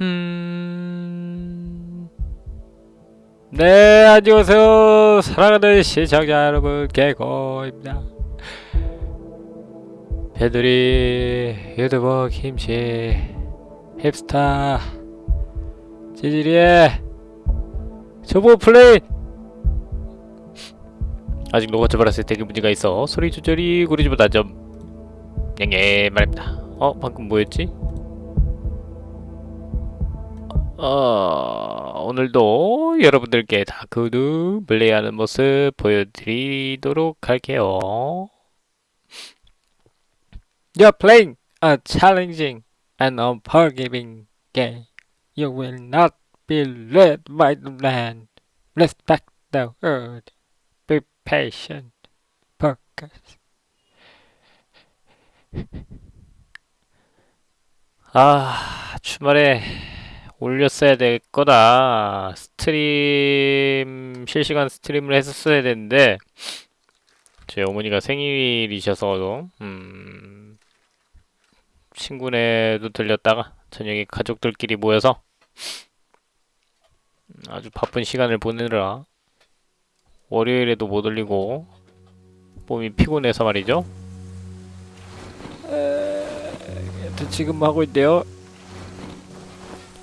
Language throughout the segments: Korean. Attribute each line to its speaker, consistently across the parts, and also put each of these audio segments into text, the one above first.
Speaker 1: 음... 네, 안녕하세요. 사랑하는 시청자 여러분, 개고입니다. 배들이 유튜버 김치 힙스타 지지리의 초보 플레이 아직 녹아져 버렸을 때 문제가 있어 소리 조절이 구리지보다 좀 냥해 말입니다 어? 방금 뭐였지? 어, 오늘도 여러분들께 다크우드 플레이하는 모습 보여드리도록 할게요. You're playing a challenging and unforgiving game. You will not be led by the land. Respect the word. Be patient. Focus. 아, 주말에 올렸어야 될 거다. stream, 실시간 stream을 했었어야 되는데, 제 어머니가 생일이셔서, 음, 친구네도 들렸다가, 저녁에 가족들끼리 모여서, 음, 아주 바쁜 시간을 보내느라, 월요일에도 못 올리고, 몸이 피곤해서 말이죠. 에, 지금 하고 있대요.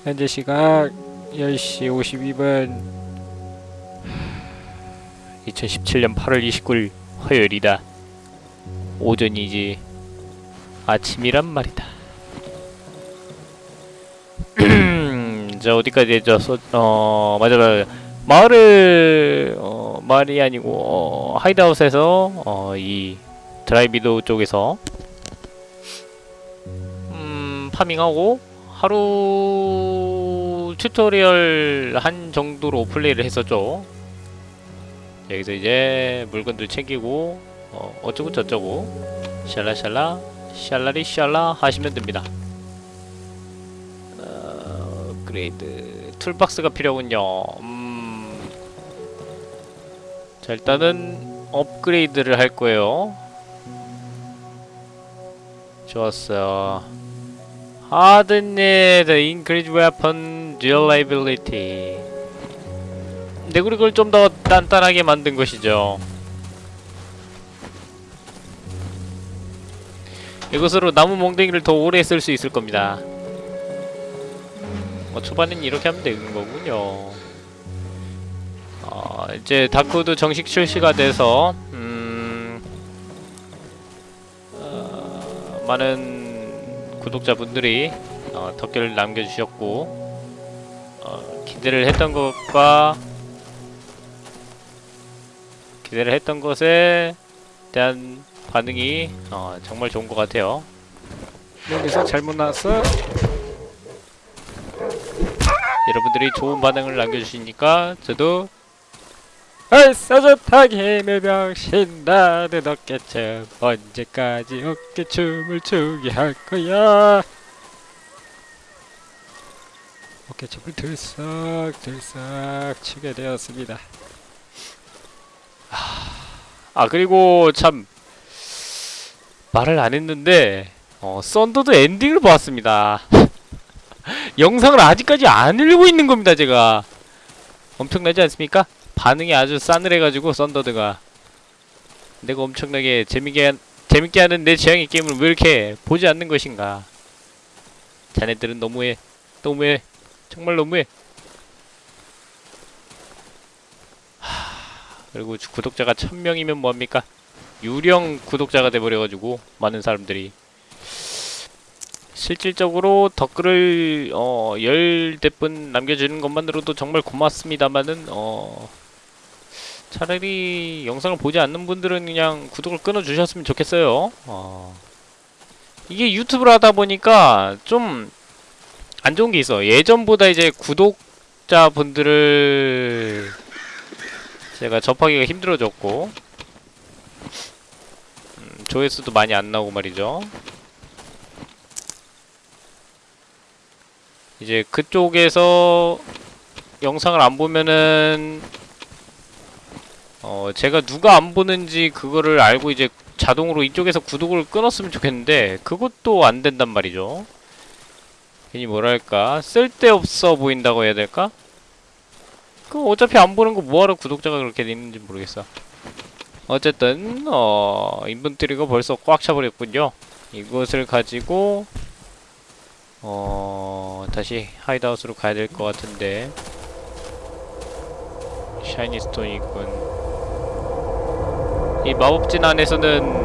Speaker 1: 현재 시각 10시 52분. 2017년 8월 29일 화요일이다. 오전이지 아침이란 말이다. 자 어디까지? 소, 어 맞아 맞아 마을을 어 마을이 아니고 어, 하이드아웃에서 어, 이 Dry Meadow 쪽에서 음 farming하고 하루 tutorial 한 정도로 플레이를 했었죠. 여기서 이제 물건들 챙기고 어, 어쩌고 저쩌고 샬라샬라 샬라리 샬라 하시면 됩니다. 어, 업그레이드 toolbox가 필요군요. 음, 자 일단은 업그레이드를 할 거예요. 좋았어요. Hardened increase weapon durability. 우리 그걸 좀더 단단하게 만든 것이죠. 이것으로 나무 몽둥이를 더 오래 쓸 수 있을 겁니다. 뭐 초반엔 이렇게 하면 되는 거군요. 어, 이제 다크도 정식 출시가 돼서 음, 어, 많은 구독자분들이 어, 덕글을 남겨주셨고 어, 기대를 했던 것과 기대를 했던 것에 대한 반응이 어, 정말 좋은 것 같아요. 여기서 잘못 나왔어? 여러분들이 좋은 반응을 남겨주시니까 저도 얼싸 좋다게 매병 신 나는 어깨춤 언제까지 어깨춤을 추게 할 거야? 어깨춤을 들썩 들썩 추게 되었습니다. 아 그리고 참 말을 안 했는데 어, 썬더드 엔딩을 보았습니다. 영상을 아직까지 안 읽고 있는 겁니다 제가. 엄청나지 않습니까? 반응이 아주 싸늘해가지고 썬더드가. 내가 엄청나게 재밌게 한, 재밌게 하는 내 취향의 게임을 왜 이렇게 보지 않는 것인가. 자네들은 너무해. 너무해. 정말 너무해. 하... 그리고 구독자가 천명이면 뭐합니까? 유령 구독자가 돼버려가지고 많은 사람들이. 실질적으로 댓글을 어, 열대분 남겨주는 것만으로도 정말 고맙습니다만은 어, 차라리 영상을 보지 않는 분들은 그냥 구독을 끊어주셨으면 좋겠어요. 어, 이게 유튜브를 하다 보니까 좀 안 좋은 게 있어. 예전보다 이제 구독자분들을 제가 접하기가 힘들어졌고 음, 조회수도 많이 안 나오고 말이죠. 이제 그쪽에서 영상을 안 보면은 어 제가 누가 안 보는지 그거를 알고 이제 자동으로 이쪽에서 구독을 끊었으면 좋겠는데 그것도 안 된단 말이죠. 괜히 뭐랄까 쓸데없어 보인다고 해야 될까? 그 어차피 안 보는 거 뭐하러 구독자가 그렇게 되는지 모르겠어 어쨌든 어 inventory가 벌써 꽉 차버렸군요 이것을 가지고 어 다시 hide house로 가야 될 것 같은데 shiny stone이 있군 이 마법진 안에서는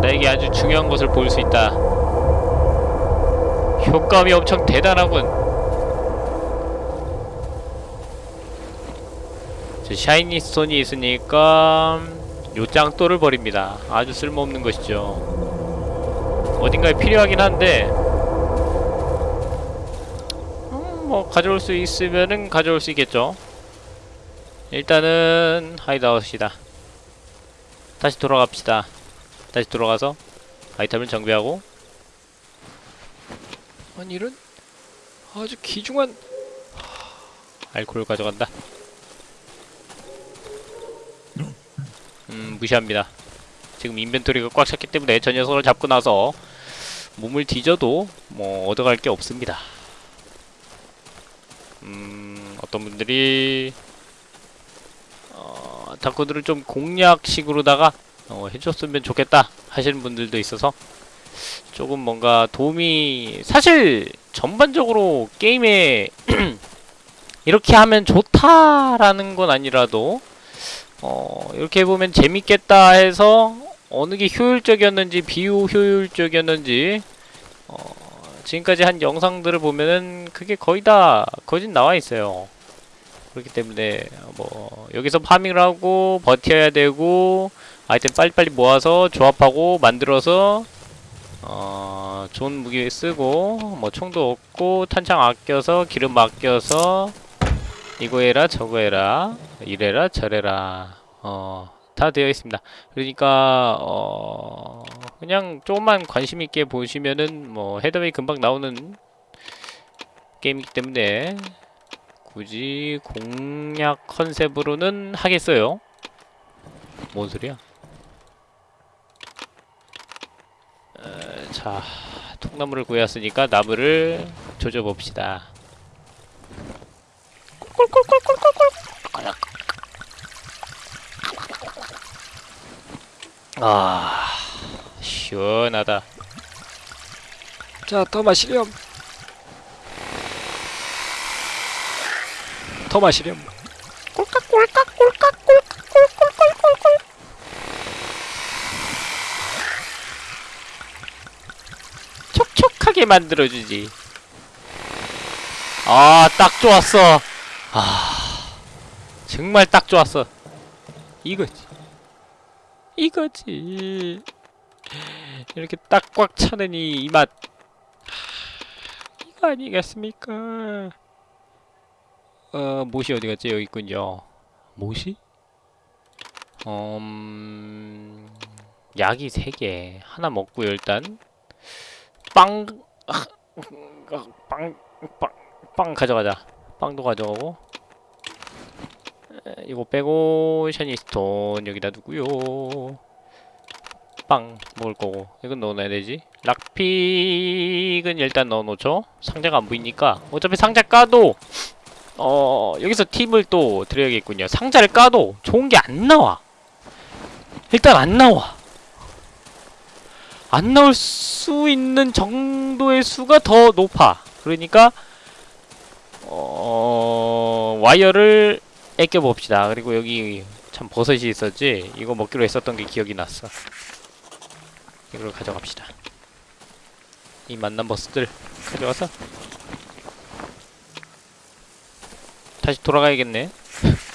Speaker 1: 나에게 아주 중요한 것을 볼 수 있다. 효과음이 엄청 대단하군. 저 샤이니 스톤이 있으니까 요 짱돌을 버립니다. 아주 쓸모없는 것이죠. 어딘가에 필요하긴 한데 음, 뭐 가져올 수 있으면은 가져올 수 있겠죠. 일단은 하이드아웃이다. 다시 돌아갑시다. 다시 돌아가서 아이템을 정비하고. 아니 이런 아주 귀중한 알코올 가져간다. 음 무시합니다. 지금 인벤토리가 꽉 찼기 때문에 저 녀석을 잡고 나서 몸을 뒤져도 뭐 얻어갈 게 없습니다 음 어떤 분들이 어 다크들을 좀 공략식으로다가 어, 해줬으면 좋겠다 하시는 분들도 있어서 조금 뭔가 도움이 사실 전반적으로 게임에 이렇게 하면 좋다라는 건 아니라도 어 이렇게 해보면 재밌겠다 해서 어느 게 효율적이었는지 비효율적이었는지 어 지금까지 한 영상들을 보면은 그게 거의 다 거진 나와 있어요. 그렇기 때문에 뭐 여기서 파밍을 하고 버텨야 되고 아이템 빨리빨리 모아서 조합하고 만들어서 어 좋은 무기 쓰고 뭐 총도 얻고 탄창 아껴서 기름 아껴서 이거 해라 저거 해라 이래라 저래라. 어 다 되어 있습니다. 그러니까 어 그냥 조금만 관심 있게 보시면은 뭐 헤더웨이 금방 나오는 게임이기 때문에 굳이 공략 컨셉으로는 하겠어요? 뭔 소리야? 어, 자 통나무를 구했으니까 나무를 조져봅시다 아 시원하다.
Speaker 2: 자, 더 마시렴. 더 마시렴.
Speaker 1: 촉촉하게 만들어주지. 아 딱 좋았어. 아 정말 딱 좋았어. 이거지 이거지. 이렇게 딱 꽉 차는 이 맛. 이거 아니겠습니까? 어 못이 어디 갔지? 여기 있군요. 못이? 음 약이 3개. 하나 먹고요 일단 빵, 아, 빵, 빵, 빵 가져가자. 빵도 가져가고. 에, 이거 빼고 샤니스톤 여기다 두고요. 빵 먹을 거고 이건 넣어놔야 되지. 락픽은 일단 넣어놓죠. 상자가 안 보이니까 어차피 상자 까도 어 여기서 팁을 또 드려야겠군요. 상자를 까도 좋은 게 안 나와. 일단 안 나와. 안 나올 수 있는 정도의 수가 더 높아. 그러니까 어... 와이어를 애껴 봅시다. 그리고 여기 참 버섯이 있었지. 이거 먹기로 했었던 게 기억이 났어. 이걸 가져갑시다. 이 만난 버스들 가져와서 다시 돌아가야겠네.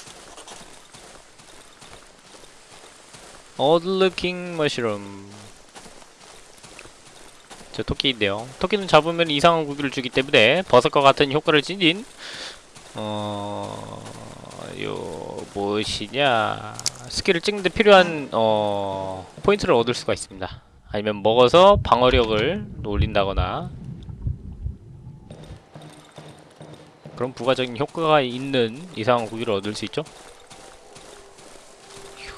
Speaker 1: Looking mushroom. 저 토끼인데요. 토끼는 잡으면 이상한 무기를 주기 때문에 버섯과 같은 효과를 지닌 어... 요... 무엇이냐... skill을 찍는데 필요한 어... 포인트를 얻을 수가 있습니다. 아니면 먹어서 방어력을 올린다거나 그런 부가적인 효과가 있는 이상한 무기를 얻을 수 있죠. 휴.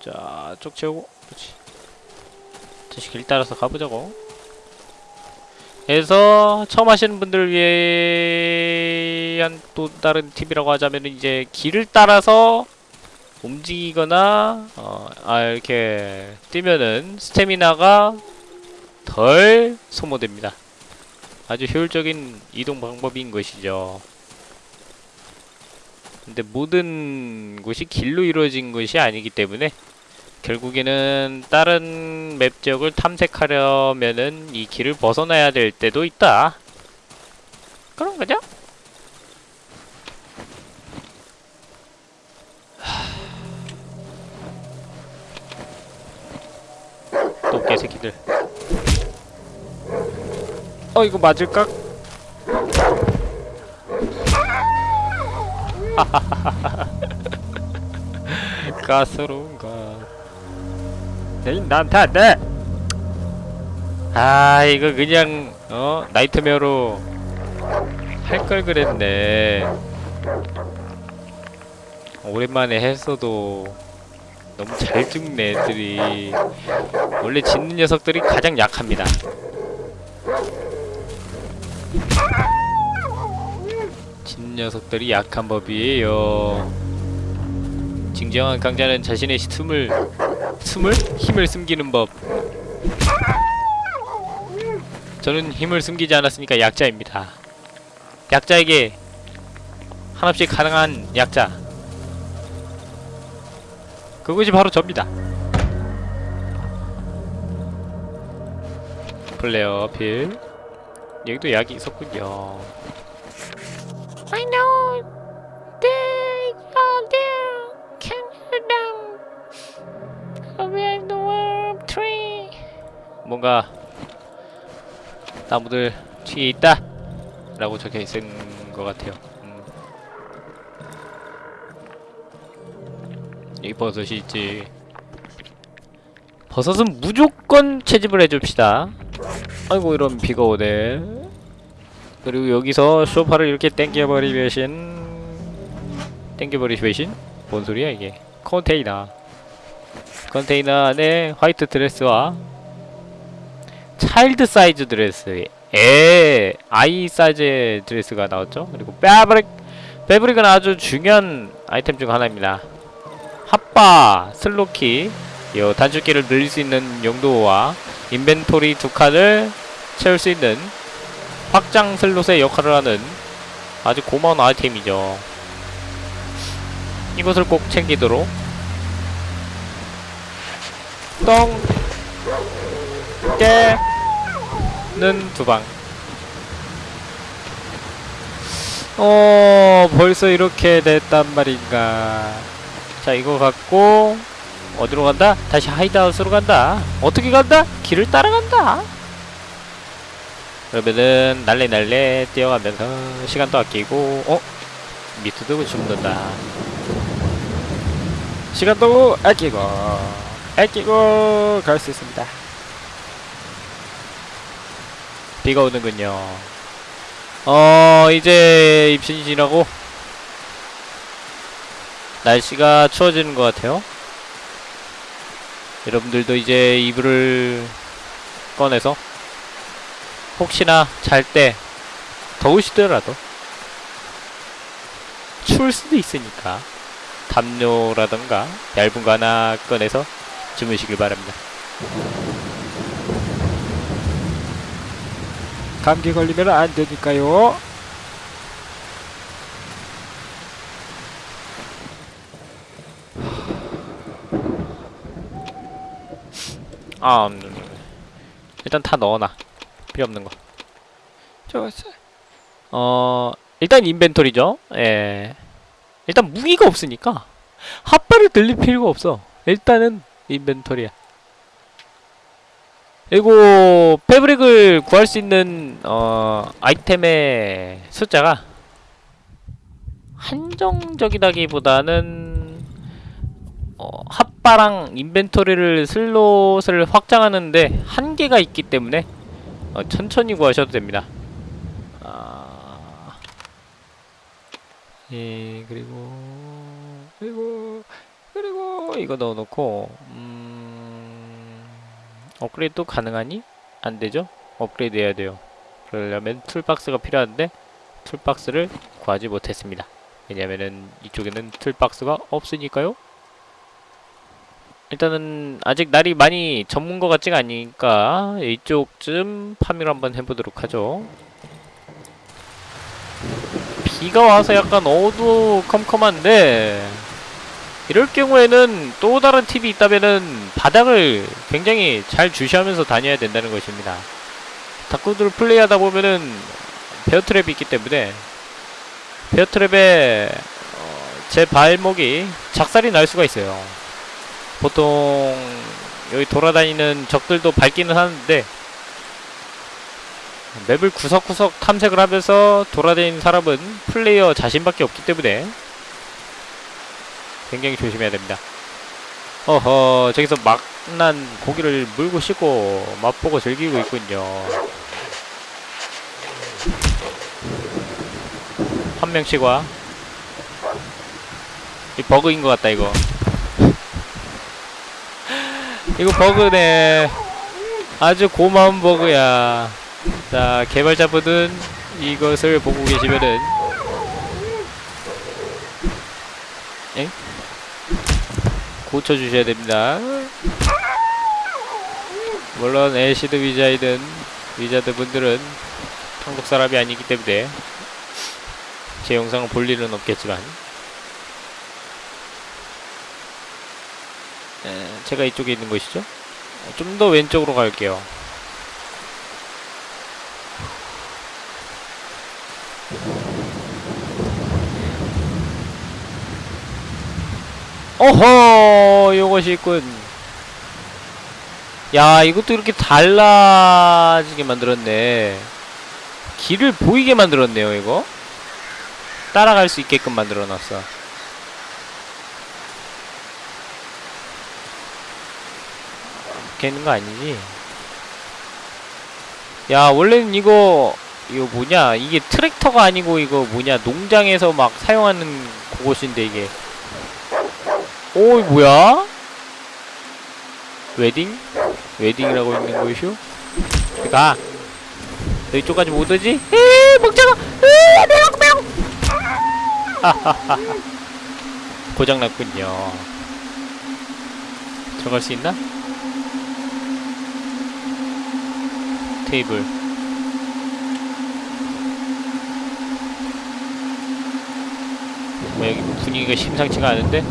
Speaker 1: 자, 쪽 채우고 그렇지. 다시 길 따라서 가보자고 그래서 처음 하시는 분들을 위 한 또 다른 팁이라고 하자면 이제 길을 따라서 움직이거나 어, 아 이렇게 뛰면은 스태미나가 덜 소모됩니다. 아주 효율적인 이동 방법인 것이죠. 근데 모든 곳이 길로 이루어진 것이 아니기 때문에 결국에는 다른 맵 지역을 탐색하려면은 이 길을 벗어나야 될 때도 있다. 그런 거죠? 또 개새끼들. 어 이거 맞을까? 가소로운가? 에이 나한테 안 돼! 아 이거 그냥 어 nightmare로 할 걸 그랬네. 오랜만에 했어도 너무 잘 죽네 애들이 원래 짖는 녀석들이 가장 약합니다. 짖는 녀석들이 약한 법이에요. 진정한 강자는 자신의 숨을 숨을 힘을 숨기는 법. 저는 힘을 숨기지 않았으니까 약자입니다. 약자에게 한없이 가능한 약자. 그것이 바로 접니다. 플레어 필. 여기도 약이 있었군요.
Speaker 2: I know they are there. Can you down? Over the world tree.
Speaker 1: 뭔가 나무들 뒤에 있다 라고 적혀 있는 것 같아요 여기 버섯이 있지. 버섯은 무조건 채집을 해줍시다. 아이고 이런 비가 오네 그리고 여기서 소파를 이렇게 땡겨버리신. 땡겨버리신? 뭔 소리야 이게? 컨테이너. 컨테이너 안에 white dress와 child size dress. 애 아이 사이즈의 드레스가 나왔죠? 그리고 fabric fabric은 아주 중요한 아이템 중 하나입니다 핫바 슬로키 요 단축키를 늘릴 수 있는 용도와 인벤토리 두 칸을 채울 수 있는 확장 슬롯의 역할을 하는 아주 고마운 아이템이죠. 이것을 꼭 챙기도록. 똥. 깨는 두방. 어 벌써 이렇게 됐단 말인가 자 이거 갖고 어디로 간다? 다시 하이드아웃으로 간다 어떻게 간다? 길을 따라간다 그러면은 날래날래 뛰어가면서 시간도 아끼고 어? 미트도 죽는다 시간도 아끼고 아끼고 갈 수 있습니다 비가 오는군요. 어, 이제 입신이 지나고 날씨가 추워지는 것 같아요. 여러분들도 이제 이불을 꺼내서 혹시나 잘 때 더우시더라도 추울 수도 있으니까 담요라던가 얇은 거 하나 꺼내서 주무시길 바랍니다. 감기 걸리면 안 되니까요. 아, 음. 일단 다 넣어놔. 필요 없는 거. 좋았어. 어, 일단 인벤토리죠. 예. 일단 무기가 없으니까 핫바를 들릴 필요가 없어. 일단은 인벤토리야. 그리고 패브릭을 구할 수 있는 어 아이템의 숫자가 한정적이다기보다는 어 핫바랑 인벤토리를 슬롯을 확장하는데 한계가 있기 때문에 어 천천히 구하셔도 됩니다. 아... 예 그리고 그리고 그리고 이거 넣어놓고 음... 업그레이드도 가능하니? 안 되죠? 업그레이드 해야 돼요. 그러려면 toolbox가 필요한데 toolbox를 구하지 못했습니다. 왜냐면은 이쪽에는 toolbox가 없으니까요. 일단은 아직 날이 많이 저문 것 같지가 않으니까 이쪽쯤 farming을 한번 해보도록 하죠. 비가 와서 약간 어두컴컴한데 이럴 경우에는 또 다른 팁이 있다면은 바닥을 굉장히 잘 주시하면서 다녀야 된다는 것입니다. 다크우드를 플레이하다 보면은 베어트랩이 있기 때문에 베어트랩에 어, 제 발목이 작살이 날 수가 있어요. 보통 여기 돌아다니는 적들도 밟기는 하는데 맵을 구석구석 탐색을 하면서 돌아다니는 사람은 플레이어 자신밖에 없기 때문에 굉장히 조심해야 됩니다. 어허, 저기서 막난 고기를 물고 씻고 맛보고 즐기고 있군요. 한 명씩 와. 이 버그인 것 같다, 이거. 이거 버그네. 아주 고마운 버그야. 자, 개발자분은 이것을 보고 계시면은 엥? 고쳐주셔야 됩니다. 물론 애시드 위자이든 위자드 분들은 한국 사람이 아니기 때문에 제 영상을 볼 일은 없겠지만 제가 이쪽에 있는 것이죠. 좀 더 왼쪽으로 갈게요. 어허 요것이 있군 야 이것도 이렇게 달라지게 만들었네 길을 보이게 만들었네요 이거 따라갈 수 있게끔 만들어놨어 이렇게 있는 거 아니지 야 원래는 이거 이거 뭐냐 이게 트랙터가 아니고 이거 뭐냐 농장에서 막 사용하는 그것인데 이게 오, 이 뭐야? 웨딩? 웨딩이라고 있는 거이쇼? 가! 너 이쪽까지 못 오지? 에이, 먹자가! 에이, 매력, 매력! 고장났군요. 들어갈 수 있나? 테이블. 뭐 여기 분위기가 심상치가 않은데?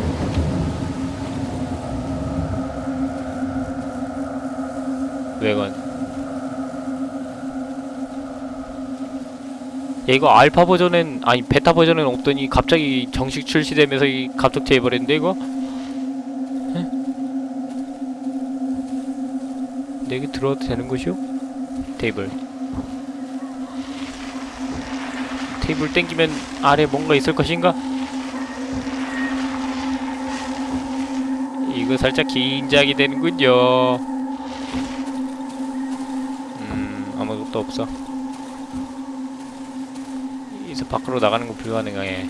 Speaker 1: 외관 야 이거 알파 버전엔 아니 베타 버전엔 없더니 갑자기 정식 출시되면서 이 갑툭튀 해버렸는데 이거? 에? 근데 여기 들어와도 되는 것이오? 테이블 테이블 땡기면 아래 뭔가 있을 것인가? 이거 살짝 긴장이 되는군요 음, 아무것도 없어. 이서 밖으로 나가는 거 불가능해.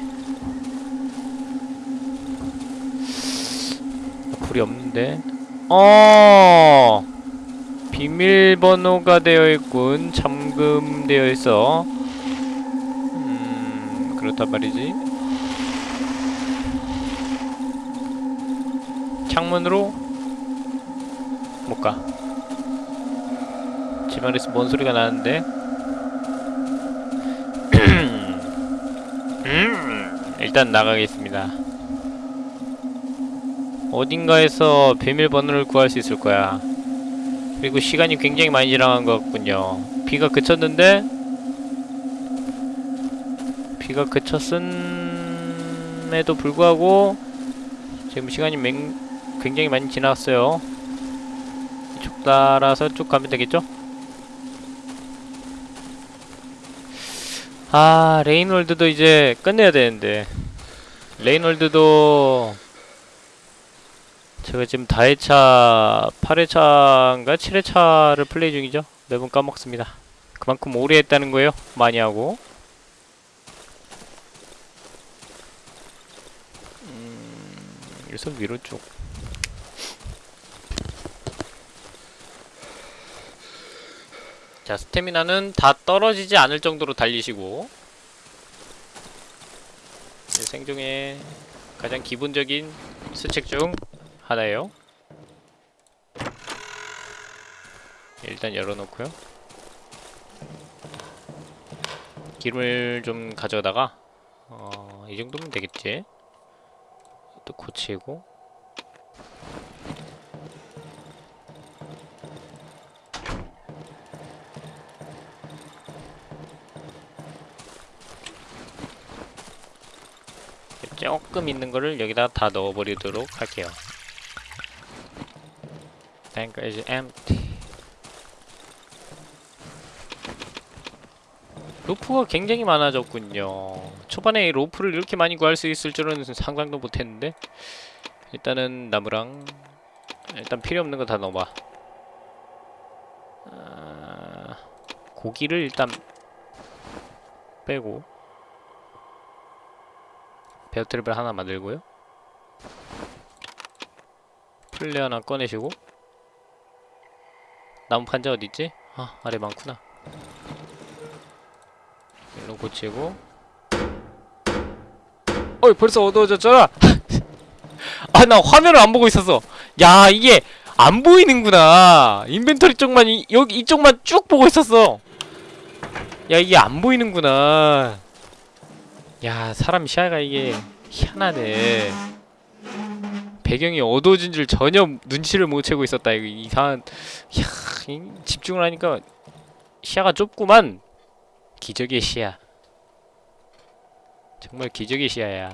Speaker 1: 불이 없는데. 어! 비밀번호가 되어 있군. 잠금되어 있어. 음, 그렇단 말이지. 창문으로 못 가. 집안에서 뭔 소리가 나는데? 음, 일단 나가겠습니다. 어딘가에서 비밀번호를 구할 수 있을 거야. 그리고 시간이 굉장히 많이 지나간 것 같군요. 비가 그쳤는데 비가 그쳤음에도 불구하고 지금 시간이 맹, 굉장히 많이 지났어요. 이쪽 따라서 쭉 가면 되겠죠? 아 Rain World도 이제 끝내야 되는데 Rain World도 제가 지금 다회차 8회차인가 7회차를 플레이 중이죠? 매번 까먹습니다. 그만큼 오래 했다는 거예요? 많이 하고. 음, 여기서 위로 쭉 자, 스태미나는 다 떨어지지 않을 정도로 달리시고. 네, 생존의 가장 기본적인 수칙 중 하나예요. 일단 열어놓고요. 기름을 좀 가져다가 어, 이 정도면 되겠지. 또 고치고 조금 있는 거를 여기다 다 넣어버리도록 할게요. Tank is empty. 로프가 굉장히 많아졌군요. 초반에 이 로프를 이렇게 많이 구할 수 있을 줄은 상상도 못했는데 일단은 나무랑 일단 필요 없는 거 다 넣어봐. 아, 고기를 일단 빼고 베어트랩을 하나 만들고요. 플레 하나 꺼내시고 나무 판자 어딨지? 아 아래 많구나. 일로 고치고. 어이 벌써 어두워졌잖아! 아 나 화면을 안 보고 있었어. 야 이게 안 보이는구나. 인벤토리 쪽만 이, 여기 이쪽만 쭉 보고 있었어. 야 이게 안 보이는구나. 야 사람 시야가 이게 희한하네 배경이 어두워진 줄 전혀 눈치를 못 채고 있었다 이거 이상한 야 이- 집중을 하니까 시야가 좁구만 기적의 시야. 정말 기적의 시야야.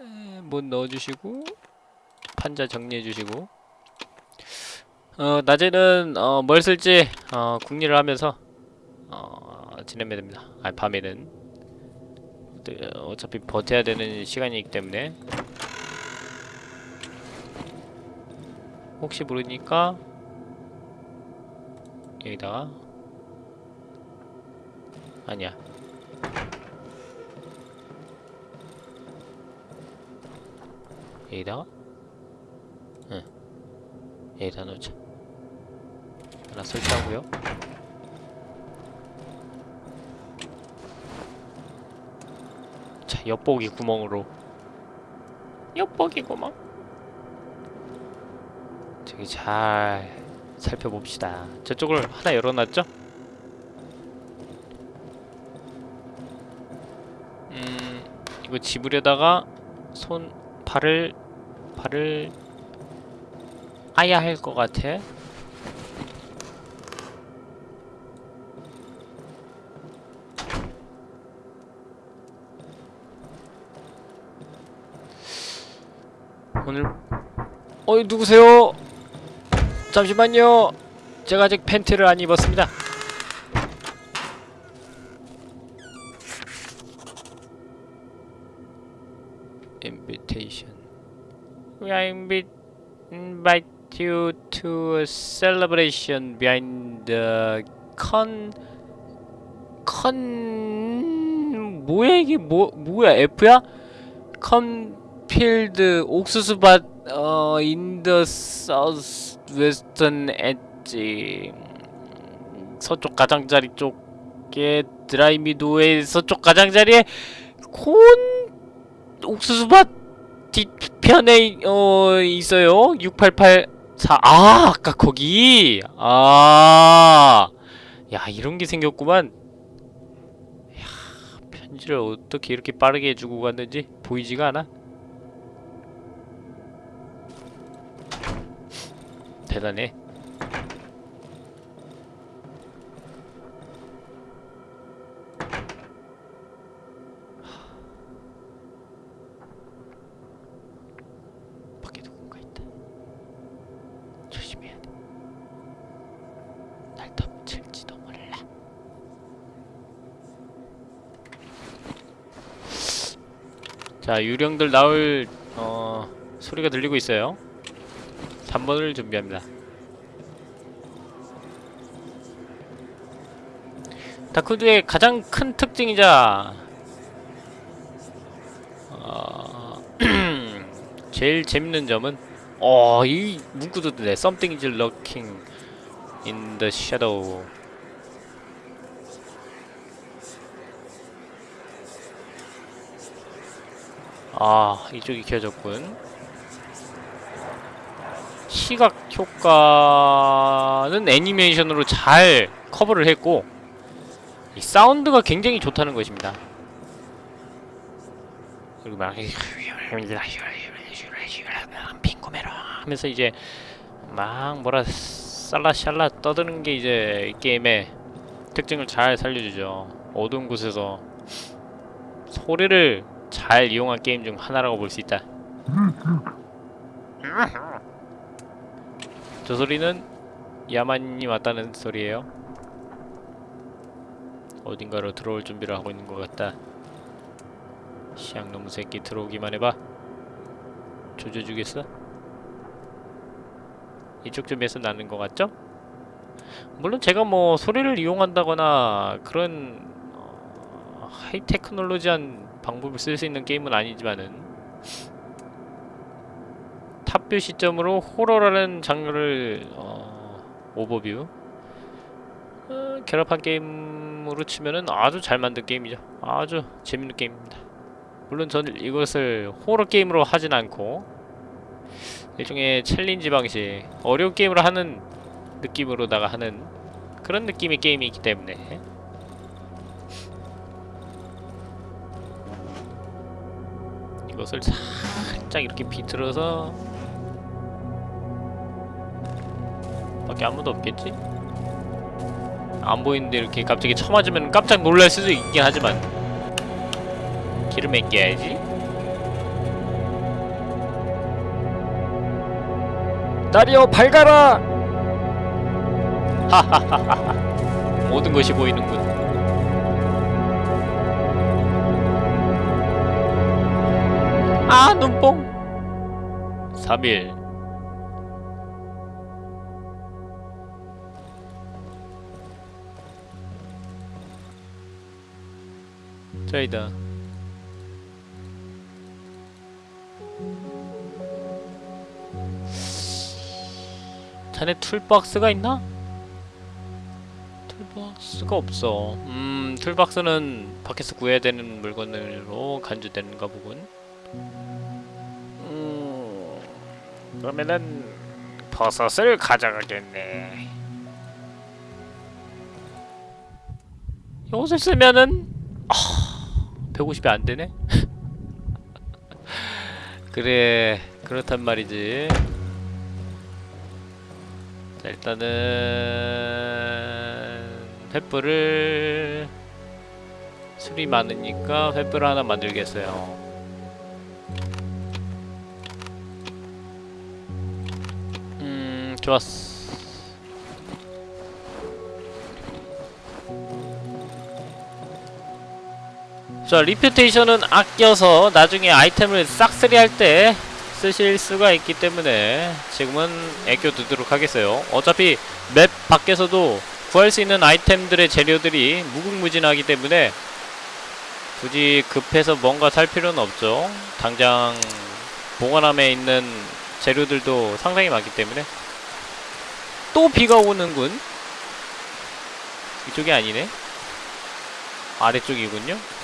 Speaker 1: 에, 못 넣어주시고 판자 정리해주시고. 어 낮에는 어, 뭘 쓸지 어, 궁리를 하면서 어, 지내면 됩니다. 아 밤에는 네, 어차피 버텨야 되는 시간이기 때문에 혹시 모르니까 여기다가 아니야. 여기다가? 응. 여기다 놓자. 하나 설치하고요. 자, 엿보기 구멍으로. 엿보기 구멍. 저기 잘 살펴봅시다. 저쪽을 하나 열어놨죠? 음, 이거 집으려다가 손 발을 발을 아야 할 것 같아. 오늘 어이 누구세요? 잠시만요. 제가 아직 팬티를 안 입었습니다. invitation. We are invite invite you to a celebration behind the con con 뭐야 이게 뭐 뭐야 F야? 컨 필드 옥수수밭 어 south western edge 음, 서쪽 가장자리 쪽에 드라이 미도의 서쪽 가장자리에 콘 옥수수밭 뒤편에 어 있어요. 6884. 아, 아까 거기. 아. 야, 이런 게 생겼구만. 야, 편지를 어떻게 이렇게 빠르게 해주고 갔는지 보이지가 않아. 대단해. 자, 유령들 나올 어 소리가 들리고 있어요. 3번을 준비합니다. 다크드의 가장 큰 특징이자 어, 제일 재밌는 점은 어, 이 문구도 네, something is lurking in the shadow. 아, 이쪽이 켜졌군. 시각 효과는 애니메이션으로 잘 커버를 했고 이 사운드가 굉장히 좋다는 것입니다. 그리고 막 핑코메라 하면서 이제 막 뭐라 살라샬라 떠드는 게 이제 이 게임의 특징을 잘 살려주죠. 어두운 곳에서 소리를 잘 이용한 게임 중 하나라고 볼 수 있다. 저 소리는 야만이 왔다는 소리예요. 어딘가로 들어올 준비를 하고 있는 것 같다. 시앙놈 새끼 들어오기만 해봐. 조져주겠어? 이쪽 좀에서 나는 것 같죠? 물론 제가 뭐 소리를 이용한다거나 그런 어, high technology한 방법을 쓸 수 있는 게임은 아니지만은 top view 시점으로 호러라는 장르를 어, 오버뷰 어, 결합한 게임으로 치면은 아주 잘 만든 게임이죠. 아주 재밌는 게임입니다. 물론 저는 이것을 호러 게임으로 하진 않고 일종의 challenge 방식 어려운 게임을 하는 느낌으로다가 하는 그런 느낌의 게임이 있기 때문에 이것을 살짝 이렇게 비틀어서 밖에 아무도 없겠지? 안 보이는데 이렇게 갑자기 쳐맞으면 깜짝 놀랄 수도 있긴 하지만. 기름에 끼야지.
Speaker 3: 나리오 밝아라!
Speaker 1: 모든 것이 보이는군. 아 눈뽕. 3일 저이다 자네 toolbox가 있나? toolbox가 없어. 음, toolbox는 밖에서 구해야 되는 물건으로 간주되는가 보군. 음, 그러면은 버섯을 가져가겠네. 이것을 쓰면은 아, 150이 안 되네. 그래, 그렇단 말이지. 자, 일단은 횃불을 술이 많으니까 횃불 하나 만들겠어요. 음, 좋았어. 자, 리퓨테이션은 아껴서 나중에 아이템을 싹쓸이 할 때 쓰실 수가 있기 때문에 지금은 애껴 두도록 하겠어요. 어차피 맵 밖에서도 구할 수 있는 아이템들의 재료들이 무궁무진하기 때문에 굳이 급해서 뭔가 살 필요는 없죠. 당장 보관함에 있는 재료들도 상당히 많기 때문에 또 비가 오는군. 이쪽이 아니네. 아래쪽이군요.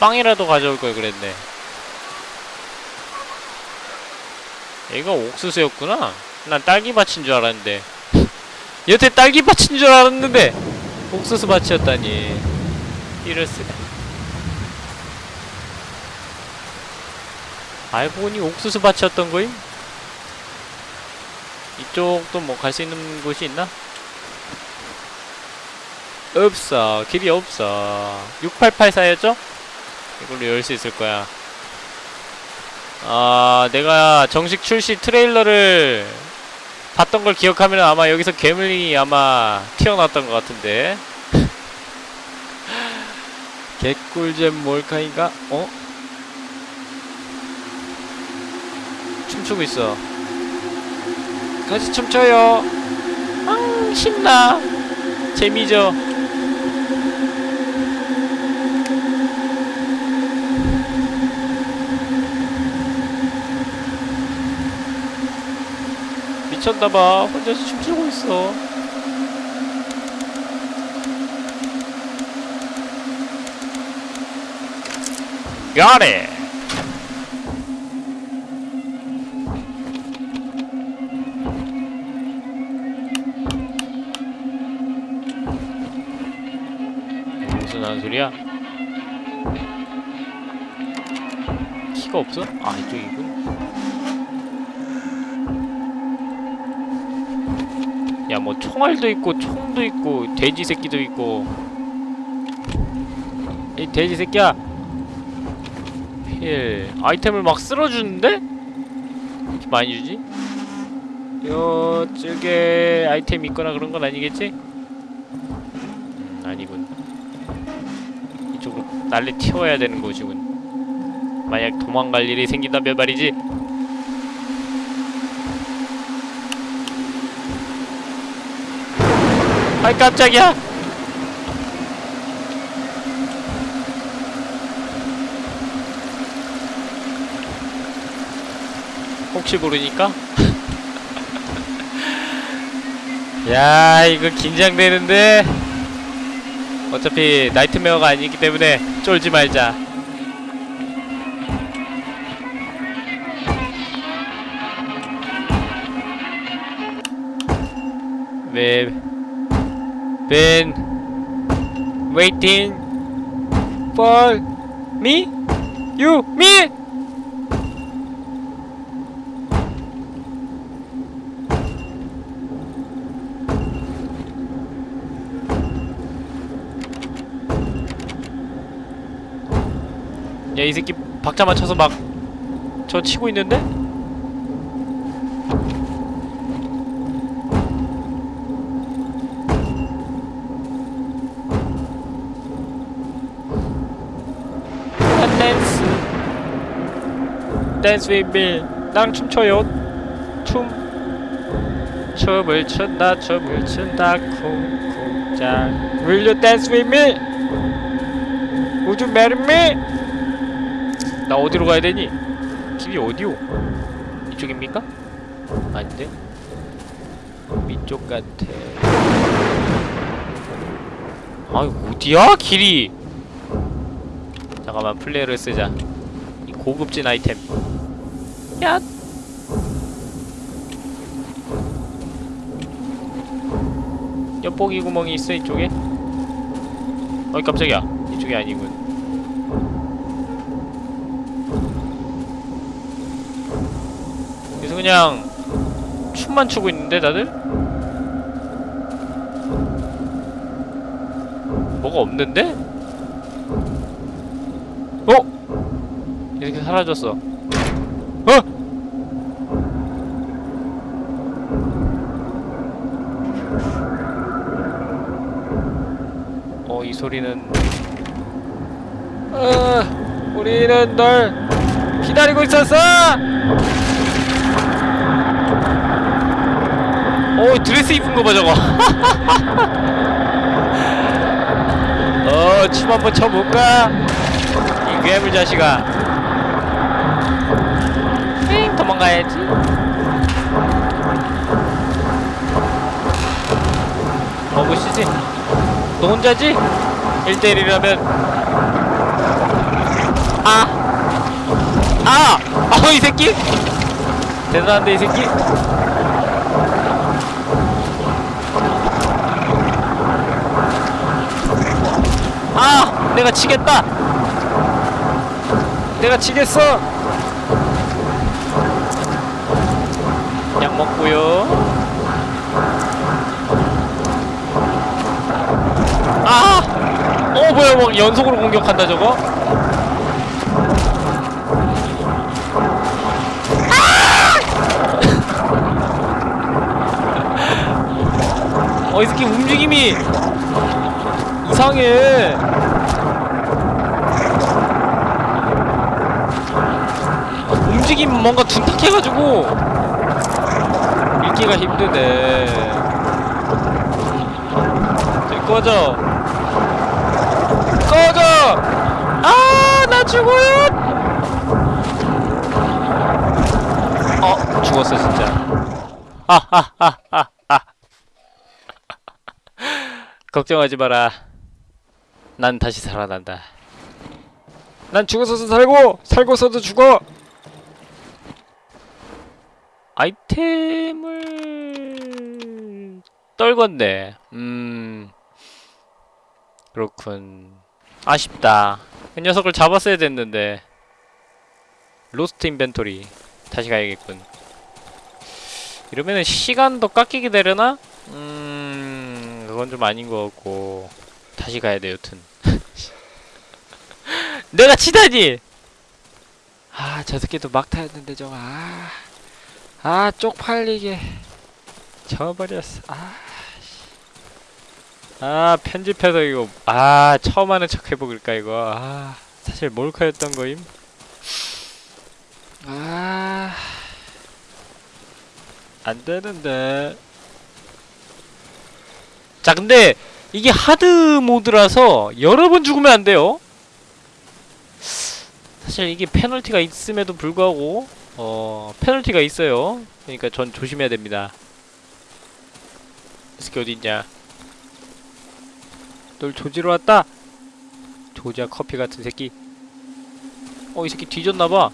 Speaker 1: 빵이라도 가져올 걸 그랬네. 얘가 옥수수였구나. 난 딸기밭인 줄 알았는데. 여태 딸기밭인 줄 알았는데 옥수수밭이었다니. 이럴 수가. 알고 보니 옥수수밭이었던 거임? 이쪽도 뭐 갈 수 있는 곳이 있나? 없어. 길이 없어. 6884였죠? 이걸로 열 수 있을 거야. 아, 내가 정식 출시 트레일러를 봤던 걸 기억하면 아마 여기서 괴물이 아마 튀어나왔던 것 같은데. 개꿀잼 몰카인가? 어? 춤추고 있어. 같이 춤춰요. 아, 신나. 재미죠. 미쳤나봐 혼자서 춤추고 있어 Got! 무슨 하는 소리야? 키가 없어? 아 이쪽이군 야 뭐 총알도 있고 총도 있고 돼지 새끼도 있고 이 돼지 새끼야 필 아이템을 막 쓸어주는데? 이렇게 많이 주지? 요쪽에 아이템 있거나 그런 건 아니겠지? 음, 아니군 이쪽으로 난리 튀어야 되는 곳이군 만약 도망갈 일이 생긴다면 말이지 아이 깜짝이야. 혹시 모르니까? 야 이거 긴장되는데. 어차피 나이트메어가 아니기 때문에 쫄지 말자 been waiting for me? You? Me? 야 이 새끼 박자 맞춰서 막 저 치고 있는데? 댄스 me 나랑 춤춰요 춤 춤을 춘다 춤을 춘다 쿵쿵짱 Will you dance with me? Would you marry me? 나 어디로 가야 되니? 길이 어디요? 이쪽입니까? 아닌데? 위쪽 같아 아 어디야 길이 잠깐만 플레이를 쓰자 이 고급진 아이템 야 엿보기 구멍이 있어 이쪽에 어이 깜짝이야 이쪽이 아니군 그래서 그냥 춤만 추고 있는데 다들? 뭐가 없는데? 어? 이렇게 사라졌어 어? 어, 이 소리는 어, 우리는 널 기다리고 있었어! 오 드레스 입은 거 봐 저거 어춤 한번 춰볼까 이 괴물 자식아 가야지 먹으시지 너 혼자지 1대1이라면 아! 아! 아이 새끼 대단한데 이 새끼 아! 내가 치겠다! 내가 치겠어! 약 먹고요. 아! 어 뭐야 뭐 연속으로 공격한다 저거? 아! 어이 새끼 움직임이 이상해. 움직임 뭔가 둔탁해가지고 읽기가 힘드네. 꺼져. 꺼져. 아, 나 죽어요. 어, 죽었어 진짜. 걱정하지 마라. 난 다시 살아난다.
Speaker 3: 난 죽어서도 살고 살고서도 죽어.
Speaker 1: 아이템을 떨궜네. 음 그렇군. 아쉽다. 그 녀석을 잡았어야 됐는데. 로스트 인벤토리 다시 가야겠군. 이러면은 시간도 깎이게 되려나? 음 그건 좀 아닌 것 같고 다시 가야 돼 여튼. 내가 치다니.
Speaker 3: 아, 저 새끼도 막 타였는데 저거. 아, 아 쪽팔리게 져버렸어. 아,
Speaker 1: 아 편집해서 이거 아 처음 하는 척 해볼까 이거. 아 사실 몰카였던 거임.
Speaker 3: 아, 안 되는데.
Speaker 1: 자 근데 이게 hard mode라서 여러 번 죽으면 안 돼요. 사실 이게 페널티가 있음에도 불구하고 어 페널티가 있어요. 그러니까 전 조심해야 됩니다. 이 새끼 어딨냐? 널 조지러 왔다. 조지아 커피 같은 새끼. 어 이 새끼 뒤졌나봐.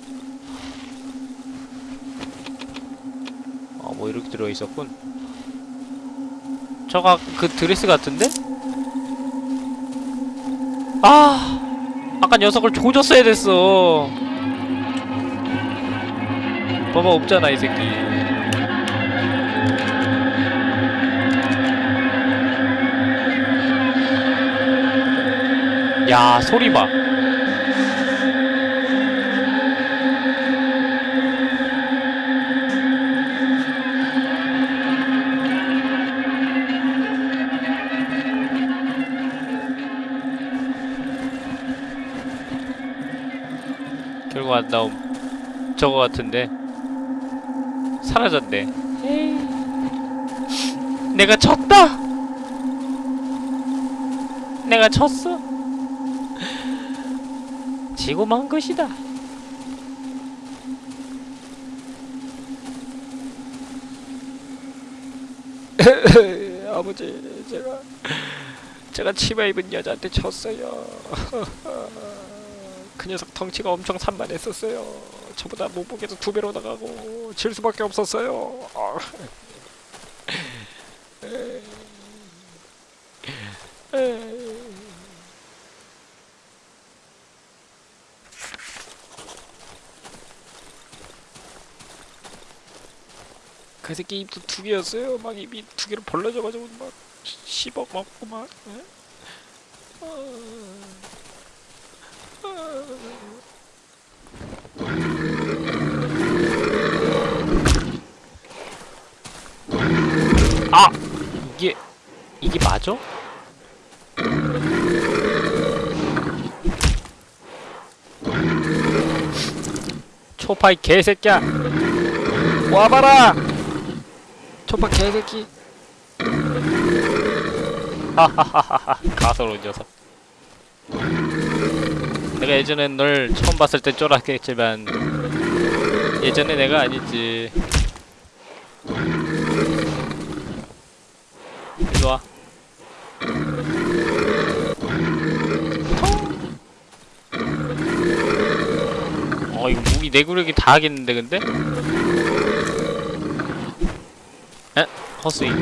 Speaker 1: 어뭐 이렇게 들어있었군. 저가 그 드레스 같은데? 아! 아까 녀석을 조졌어야 됐어 봐봐 없잖아 이 새끼. 야 소리 봐. 결국 안 나옴 저거 같은데 사라졌네. 내가 졌다 내가 졌어 지고 만 것이다
Speaker 3: 아버지, 제가 제가 치마 입은 여자한테 졌어요. 그 녀석 덩치가 엄청 산만했었어요. 저보다 몸무게도 두 배로 나가고 질 수밖에 없었어요. 아. 그 새끼 입도 두 개였어요. 막 입이 두 개로 벌러져가지고 막 씹어 먹고 막. 예?
Speaker 1: 아 이게 이게 맞아? 초파이 개새끼야
Speaker 3: 와봐라. 초파 개새끼.
Speaker 1: 가소로운 녀석 내가 예전엔 널 처음 봤을 때 쫄았겠지만 예전에 내가 아니지 일로와 어 이거 무기 내구력이 다 하겠는데 근데? 에? 허스윙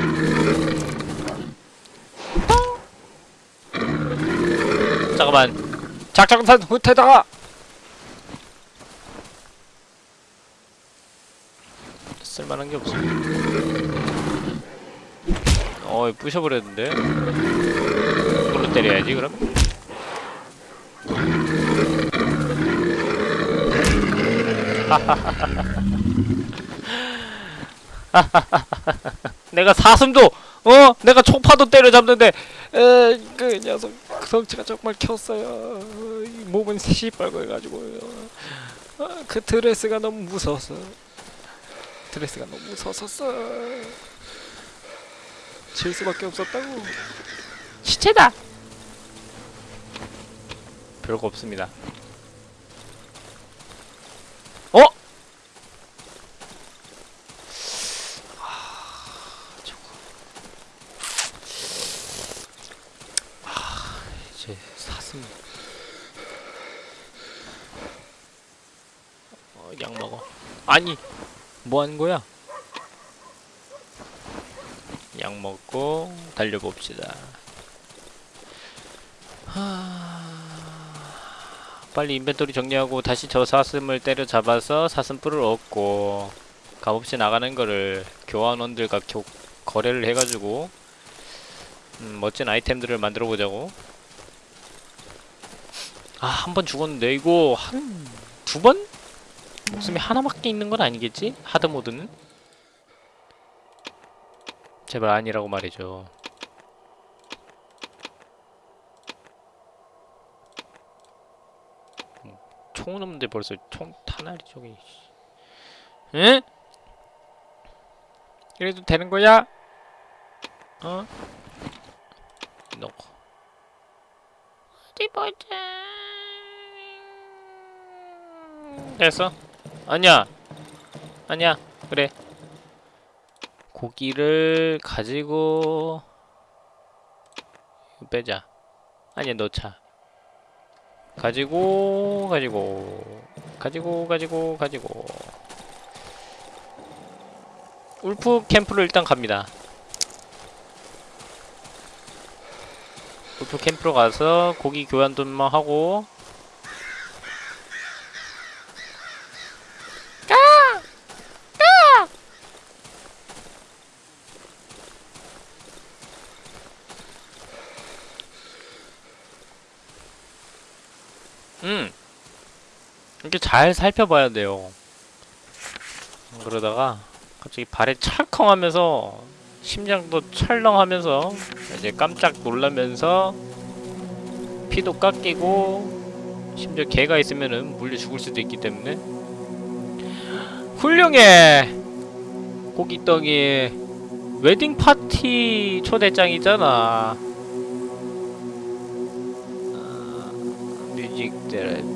Speaker 1: 잠깐만
Speaker 3: 작정산 후퇴다.
Speaker 1: 쓸만한 게 없어. 어, 이거 부셔버렸는데. 이걸로 때려야지 그럼. 내가 사슴도 어 내가 초파도 때려잡는데
Speaker 3: 에, 그 녀석 그 덩치가 정말 켰어요. 이 몸은 시뻘고 해가지고요. 아, 그 드레스가 너무 무서웠어. 드레스가 너무 무서웠었어. 질 수밖에 없었다고.
Speaker 1: 시체다. 별거 없습니다. 어? 아, 저거. 아, 이제 사슴. 어, 약 먹어. 아니, 뭐 하는 거야? 약 먹고 달려봅시다. 하... 빨리 인벤토리 정리하고 다시 저 사슴을 때려잡아서 사슴뿔을 얻고 값없이 나가는 거를 교환원들과 교, 거래를 해가지고 음, 멋진 아이템들을 만들어 보자고 아 한 번 죽었는데 이거 한 두 번? 목숨이 하나밖에 있는 건 아니겠지? 하드 모드는? 제발 아니라고 말해줘 총은 없는데 벌써 총 탄알이 저기 씨. 응? 이래도 되는 거야? 어? 넣고
Speaker 2: 어디 보자.
Speaker 1: 됐어? 아니야 아니야 그래 고기를 가지고 빼자 아니야 넣자 가지고 가지고 가지고 가지고 가지고. 울프 캠프로 일단 갑니다. 울프 캠프로 가서 고기 교환도만 하고 음 이렇게 잘 살펴봐야 돼요. 그러다가 갑자기 발에 찰컹 하면서 심장도 찰렁하면서 이제 깜짝 놀라면서 피도 깎이고 심지어 개가 있으면은 물려 죽을 수도 있기 때문에. 훌륭해! 고기떡이. 웨딩 파티 초대장이잖아. I've been playing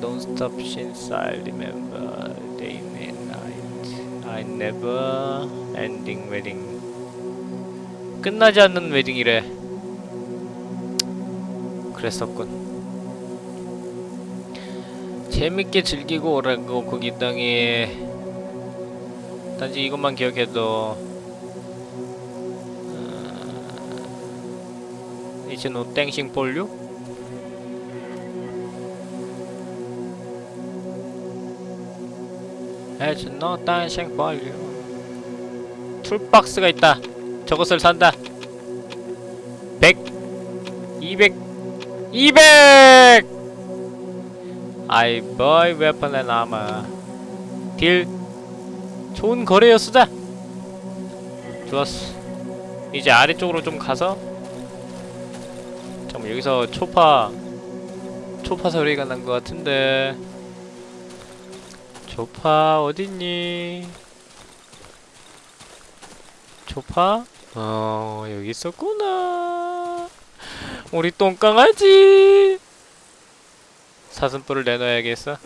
Speaker 1: don't stop since I remember day and night I never ending wedding 끝나지 않는 웨딩이래 그랬었군 재밌게 즐기고 오라고 거기 땅에 단지 이것만 기억해도 어, 이제 노 땡싱 볼류? It's no dancing you. 툴박스가 있다. 저것을 산다. 100, 200, 200! I buy weapon and armor. 딜. 좋은 거래였수다. 좋았어. 이제 아래쪽으로 좀 가서. 잠깐 여기서 초파, 초파 소리가 난 것 같은데. 조파 어딨니? 조파? 어 여기 있었구나 우리 똥강아지 사슴뿔을 내놔야겠어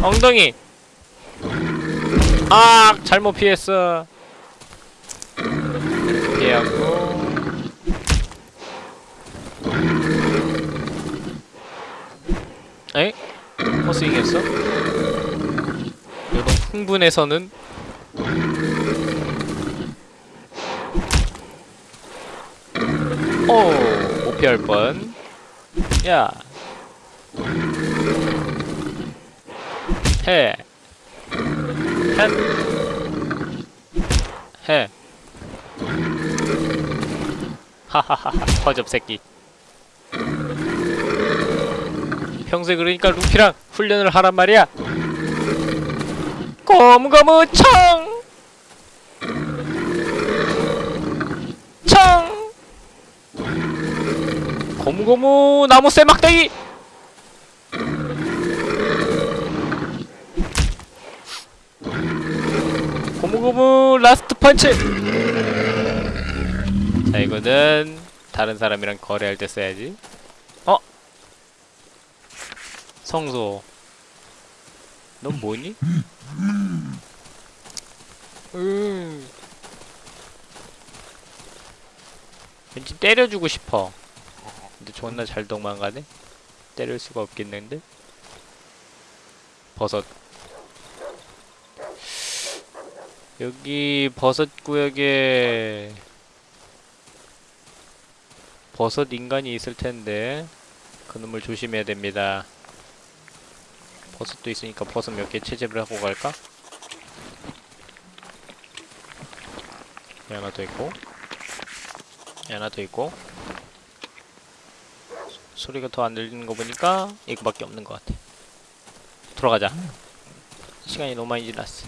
Speaker 1: 엉덩이 아 잘못 피했어 피하고 에? 허스윙했어? 흥분해서는 오, 못 피할 뻔. 야. 해. 한. 해. 하하하하, 허접 새끼. 평소에 그러니까 루피랑 훈련을 하란 말이야. 고무고무 청! 청! 고무고무 나무새 막대기! 고무고무 last punch! 자 이거는 다른 사람이랑 거래할 때 써야지 어? 성소 넌 뭐니? 음. 왠지 때려주고 싶어. 근데 존나 잘 도망가네 때릴 수가 없겠는데 버섯 여기 버섯 구역에 버섯 인간이 있을 텐데 그놈을 조심해야 됩니다 버섯도 있으니까 버섯 몇 개 채집을 하고 갈까? 하나 더 있고 하나 더 있고. 소- 소리가 더 안 들리는 거 보니까 이거밖에 없는 것 같아. 돌아가자. 시간이 너무 많이 지났어.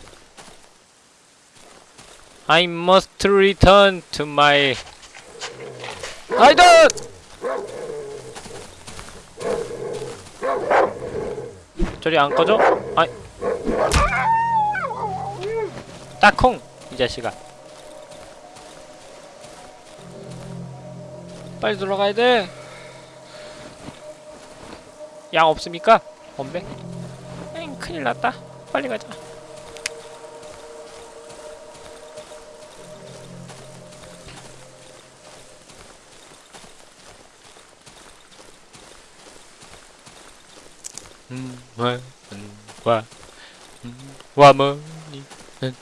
Speaker 1: I must return to my 아이 저리 안 꺼져? 아이 딱콩! 이 자식아 빨리 들어가야 돼. 양 없습니까? 없네. 에잉, 큰일 났다. 빨리 가자. 와, 음, 와, 음, 와머니, 음,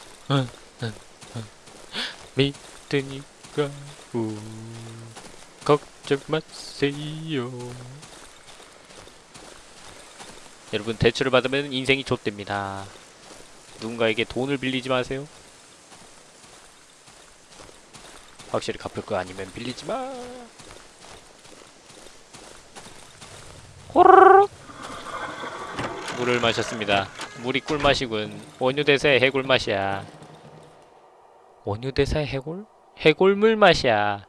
Speaker 1: 믿으니까 우. 걱정 마세요. 여러분 대출을 받으면 인생이 좆됩니다. 누군가에게 돈을 빌리지 마세요. 확실히 갚을 거 아니면 빌리지 마. 호로록 물을 마셨습니다. 물이 꿀맛이군. 원효대사의 해골 맛이야. 원효대사의 해골? 해골물 맛이야.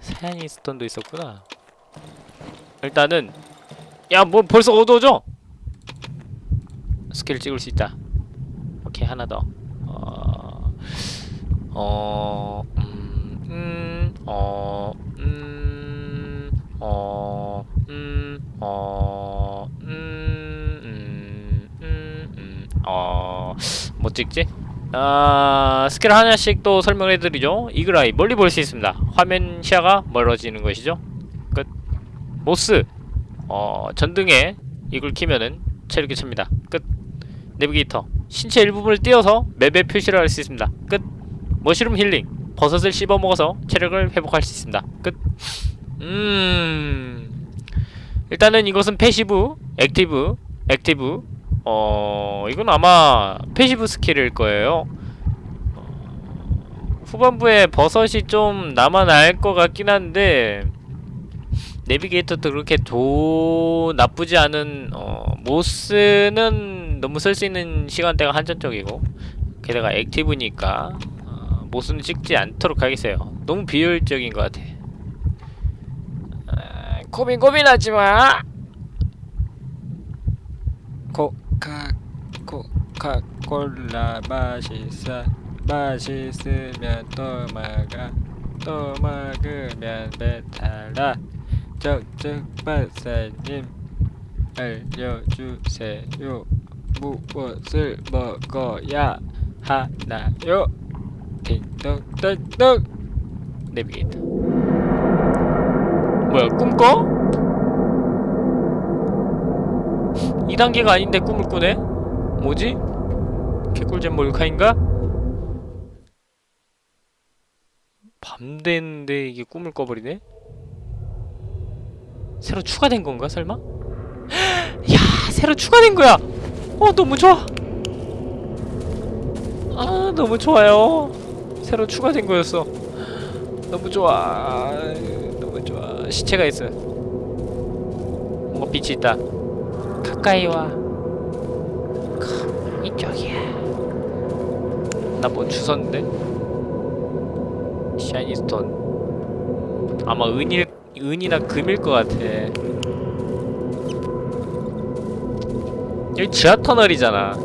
Speaker 1: 사양이 스톤도 있었구나. 일단은 야 뭐 벌써 어두워져? 스킬 찍을 수 있다. 오케이 하나 더. 어, 어, 음, 음, 어, 음, 어, 음, 어, 음, 음, 음, 음, 어, 뭐 찍지? 아, 스킬 하나씩 또 설명을 해드리죠. Eagle Eye 멀리 볼 수 있습니다. 화면 시야가 멀어지는 것이죠. 끝. Moth 어, 전등에 이걸 키면은 체력이 찹니다. 끝. 내비게이터 신체 일부분을 띄어서 map에 표시를 할 수 있습니다. 끝. Mushroom 힐링 버섯을 씹어 먹어서 체력을 회복할 수 있습니다. 끝. 음. 일단은 이것은 passive, active, Active. 어, 이건 아마 passive skill일 거예요. 어, 후반부에 버섯이 좀 남아날 것 같긴 한데 Navigator도 그렇게 도 나쁘지 않은 어, Moth는 너무 쓸 수 있는 시간대가 한정적이고 게다가 active니까 어, Moth는 찍지 않도록 하겠어요. 너무 비효율적인 것 같아. 아, 고민 고민하지 마.
Speaker 3: 코카 코카콜라 맛있어 맛있으면 또 먹어. 또 먹으면 배탈나. 적적 박사님 알려주세요. 무엇을 먹어야 하나요? 딩동댕동.
Speaker 1: 내비게이터. 뭐야 꿈꿔? 2단계가 아닌데 꿈을 꾸네? 뭐지? 개꿀잼 몰카인가? 밤 됐는데 이게 꿈을 꿔버리네? 새로 추가된 건가 설마? 야 새로 추가된 거야! 어 너무 좋아! 아 너무 좋아요 새로 추가된 거였어 너무 좋아 너무 좋아 시체가 있어 뭔가 빛이 있다 가까이 와. 크, 이쪽이야. 나 뭐 주웠는데? 샤이니 스톤 아마 은일 은이나 금일 것 같아. 여기 지하 터널이잖아.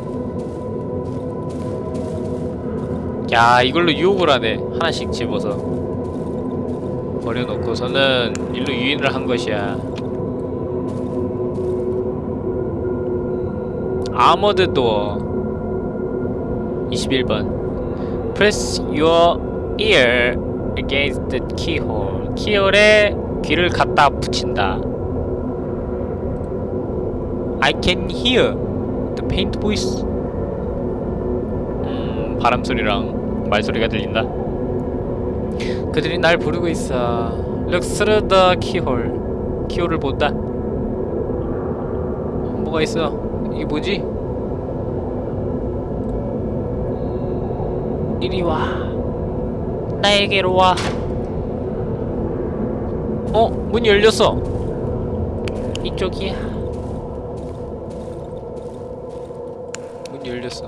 Speaker 1: 야 이걸로 유혹을 하네. 하나씩 집어서. 버려놓고서는 일로 유인을 한 것이야 아머드 도어 21번 Press your ear against the keyhole 키홀에 귀를 갖다 붙인다. I can hear the faint voice. 음, 바람 소리랑 말 소리가 들린다. 그들이 날 부르고 있어. Look through the keyhole. 키홀을 본다. 뭐가 있어? 이게 뭐지? 이리 와. 나에게로 와. 어, 문이 열렸어. 이쪽이야. 문이 열렸어.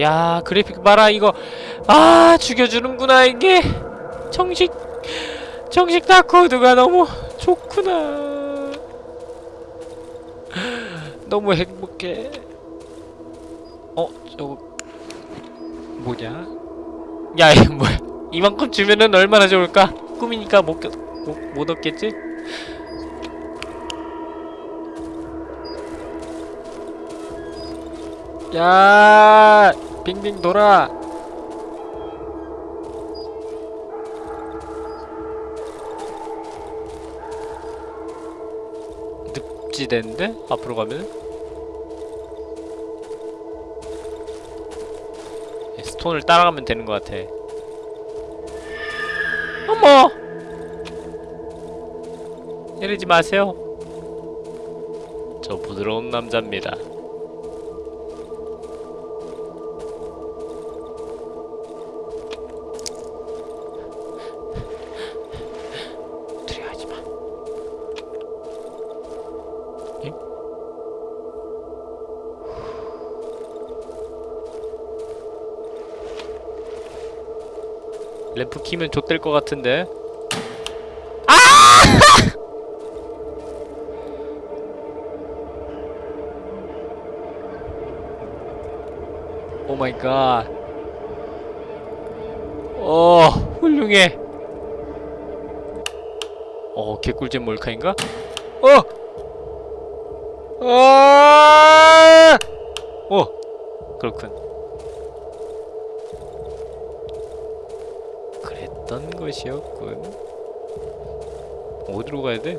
Speaker 1: 야, 그래픽 봐라 이거. 아, 죽여주는구나 이게. 정식 정식 다코드가 너무 좋구나. 너무 행복해. 어, 저거 뭐냐? 야, 이거 뭐야? 이만큼 주면은 얼마나 좋을까? 꿈이니까 못, 겨- 못, 못 얻겠지?
Speaker 3: 야 빙빙 돌아
Speaker 1: 늪지대인데? 앞으로 가면? 예, 스톤을 따라가면 되는 것 같아. 어머! 이러지 마세요. 저 부드러운 남자입니다. 램프 키면 좆될 것 같은데. 아! 오 마이 갓. 어, 훌륭해. 어, 개꿀잼 몰카인가? 어! 아! 어, 그렇군. 그랬던 것이었군. 어디로 가야 돼?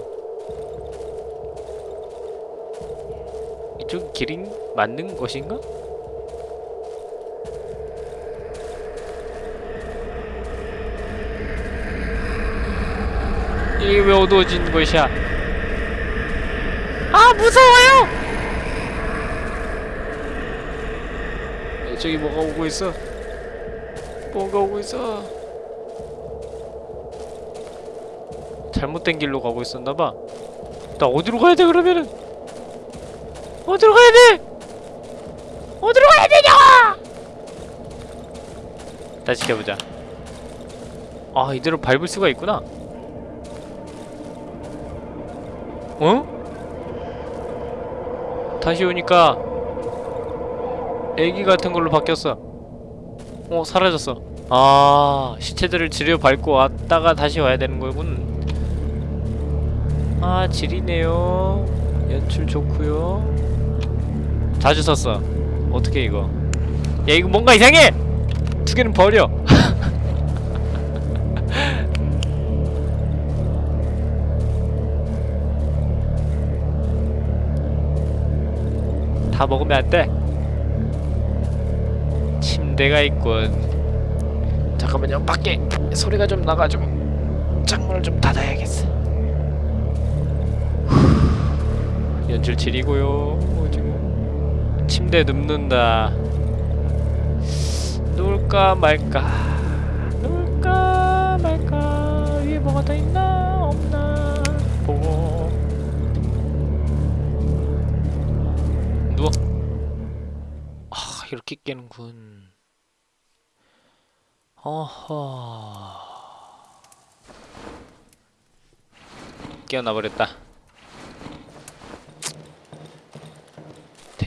Speaker 1: 이쪽 길이 맞는 것인가? 이게 왜 어두워진 것이야? 아 무서워요! 저기 뭐가 오고 있어? 뭐가 오고 있어? 잘못된 길로 가고 있었나봐. 나 어디로 가야 돼 그러면은? 어디로 가야 돼? 어디로 가야 되냐? 다시 가보자. 아 이대로 밟을 수가 있구나. 어? 다시 오니까 애기 같은 걸로 바뀌었어. 어 사라졌어. 아 시체들을 지려 밟고 왔다가 다시 와야 되는 거군. 아 지리네요. 연출 좋고요. 자주 썼어. 어떻게 이거? 야 이거 뭔가 이상해. 두 개는 버려. 다 먹으면 안 돼. 침대가 있군.
Speaker 3: 잠깐만요 밖에 소리가 좀 나가지고 창문을 좀 닫아야겠어
Speaker 1: 연출 질이고요. 어, 지금 침대 눕는다. 누울까 말까. 누울까 말까. 위에 뭐가 더 있나 없나 보고. 누워. 아 이렇게 깨는군. 어허. 깨어나 버렸다.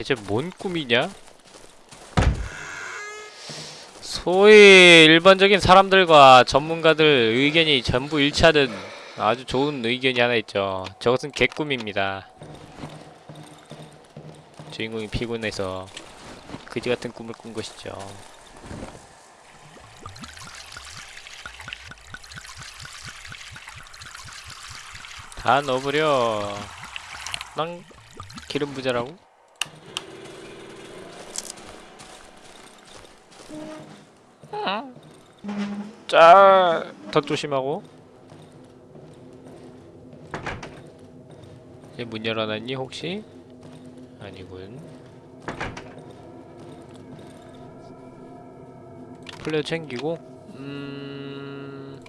Speaker 1: 대체 뭔 꿈이냐? 소위 일반적인 사람들과 전문가들 의견이 전부 일치하는 아주 좋은 의견이 하나 있죠. 저것은 개꿈입니다. 주인공이 피곤해서 그지같은 꿈을 꾼 것이죠. 다 넣어버려. 난 기름 부자라고? 자, 더 조심하고. 얘 문 열어놨니 혹시? 아니군. 플레어 챙기고. 음.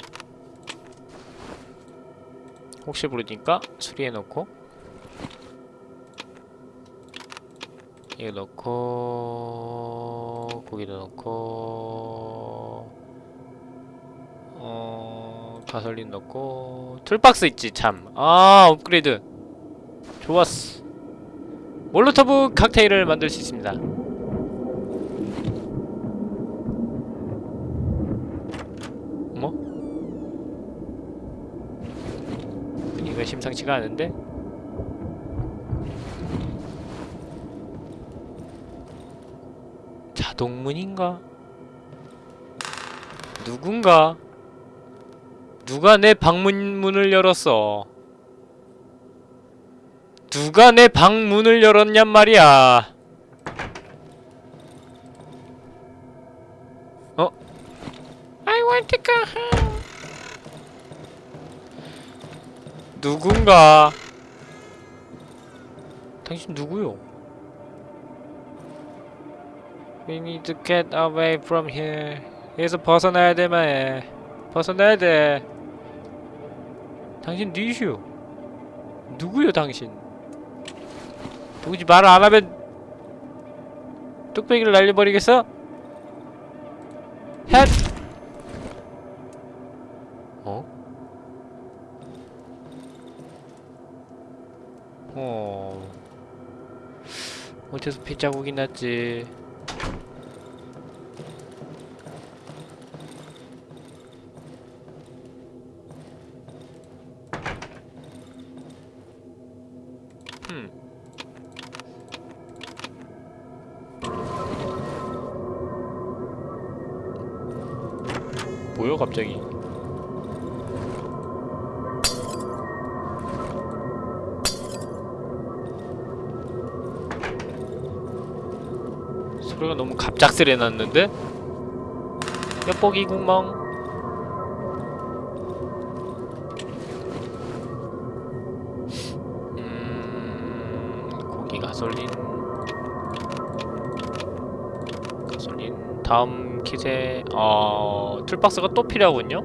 Speaker 1: 혹시 모르니까 수리해놓고. 이거 넣고 고기도 넣고 가솔린 넣고 툴박스 있지 참 아 업그레이드 좋았어 몰로토브 칵테일을 만들 수 있습니다 뭐? 분위기가 심상치가 않은데? 자동문인가? 누군가? 누가 내 방문문을 열었어? 누가 내 방문을 열었냔 말이야? 어?
Speaker 2: I want to go home.
Speaker 1: 누군가? 당신 누구요? We need to get away from here. 여기서 벗어나야 돼, 마에. 벗어나야 돼. 당신 누구시오? 누구요, 당신? 누구지 말을 안 하면 뚝배기를 날려버리겠어? 헷! 어? 어. 어째서 핏자국이 났지? 갑작스레 났는데? 엿보기 구멍 음... 고기 가솔린 가솔린 다음 킷에 어... 툴박스가 또 필요하군요?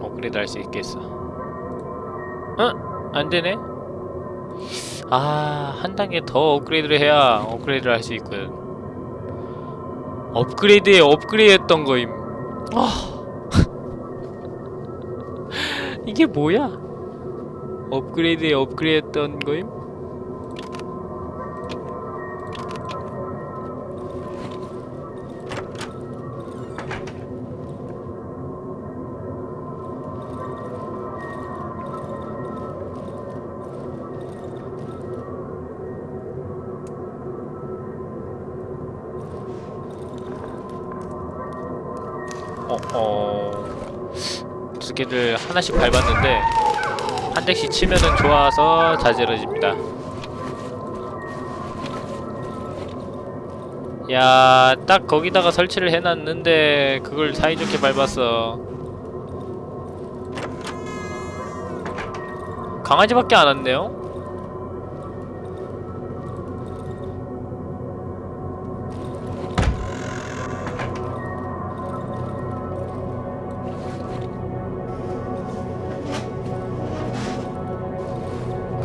Speaker 1: 업그레이드 할수 있겠어 어? 안되네? 아, 한 단계 더 업그레이드를 해야 업그레이드를 할 수 있거든. 업그레이드에 업그레이드 했던 거임. 아. 이게 뭐야? 업그레이드에 업그레이드 했던 거임? 두 개를 하나씩 밟았는데 한 대씩 치면은 좋아서 자지러집니다. 야, 딱 거기다가 설치를 해놨는데 그걸 사이좋게 밟았어. 강아지밖에 안 왔네요?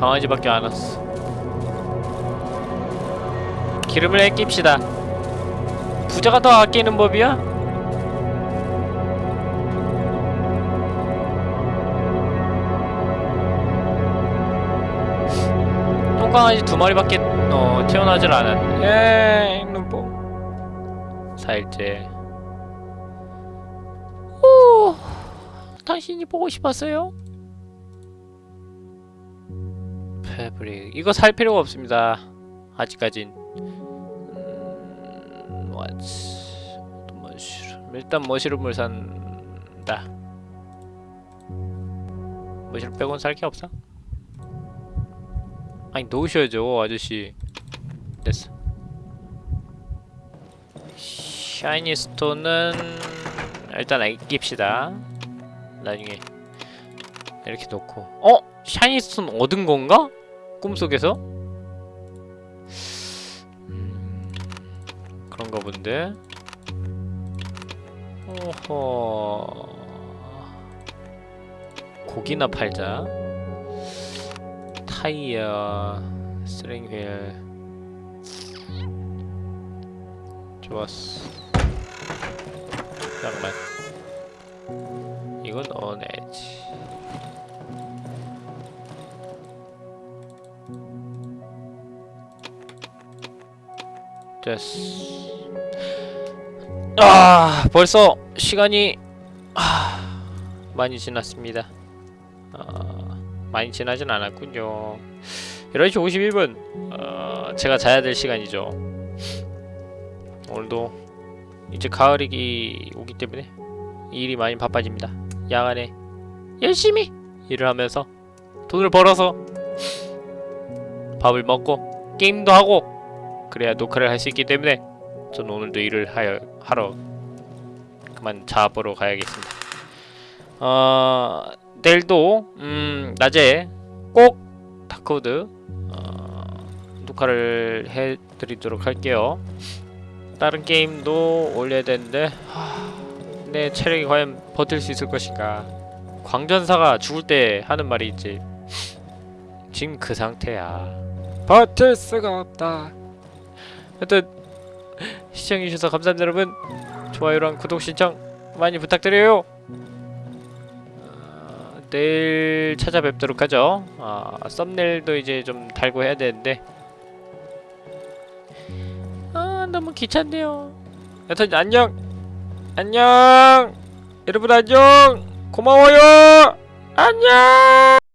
Speaker 1: 강아지밖에 안 왔어. 기름을 아낍시다. 부자가 더 아끼는 법이야? 똥강아지 두 마리밖에 어, 태어나질 않았. 에 눈뽕. 살째. 오, 당신이 보고 싶었어요? 이거 살 필요가 없습니다. 아직까진. 음... 머시룸 일단 머시룸을 산다. 뭐실 빼곤 살 게 없어? 아니 놓으셔야죠 아저씨. 됐어. 샤이니 스톤은 일단 아낍시다. 나중에 이렇게 놓고. 어? 샤이니 스톤 얻은 건가? 꿈속에서? 음, 그런가 본데. 오호. 고기나 팔자. 타이어 스트링 휠. 좋았어. 잠깐만. 이건 어네 됐어. 아 벌써 시간이 아, 많이 지났습니다. 아, 많이 지나진 않았군요. 11시 51분 어, 제가 자야 될 시간이죠. 오늘도 이제 가을이 오기 때문에 일이 많이 바빠집니다. 야간에 열심히 일을 하면서 돈을 벌어서 밥을 먹고 게임도 하고 그래야 녹화를 할 수 있기 때문에 저는 오늘도 일을 하여, 하러 그만 자보러 가야겠습니다. 어, 내일도 음, 낮에 꼭 다크우드 어, 녹화를 해드리도록 할게요. 다른 게임도 올려야 되는데 하, 내 체력이 과연 버틸 수 있을 것인가. 광전사가 죽을 때 하는 말이 있지. 지금 그 상태야.
Speaker 3: 버틸 수가 없다.
Speaker 1: 하여튼 시청해주셔서 감사합니다 여러분. 좋아요랑 구독 신청 많이 부탁드려요. 어, 내일 찾아뵙도록 하죠. 아, 썸네일도 이제 좀 달고 해야 되는데. 아 너무 귀찮네요. 여튼 안녕. 안녕. 여러분 안녕. 고마워요. 안녕